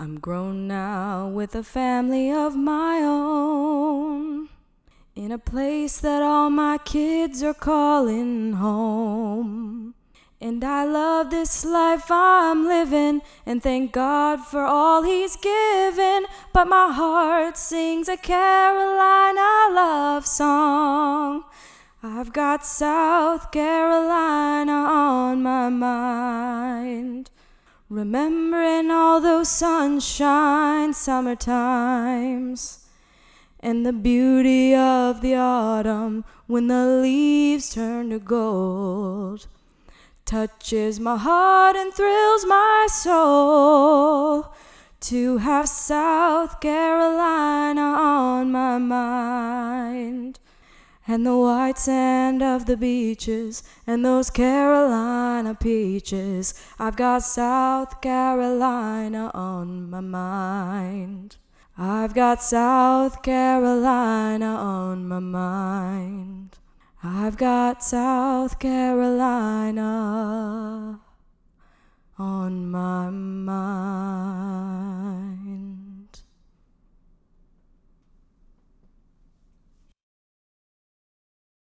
I'm grown now with a family of my own. In a place that all my kids are calling home. And I love this life I'm living and thank God for all He's given. But my heart sings a Carolina love song. I've got South Carolina on my mind. Remembering all those sunshine summer times and the beauty of the autumn when the leaves turn to gold touches my heart and thrills my soul to have South Carolina. And the white sand of the beaches and those Carolina peaches. I've got South Carolina on my mind. I've got South Carolina on my mind. I've got South Carolina on my mind.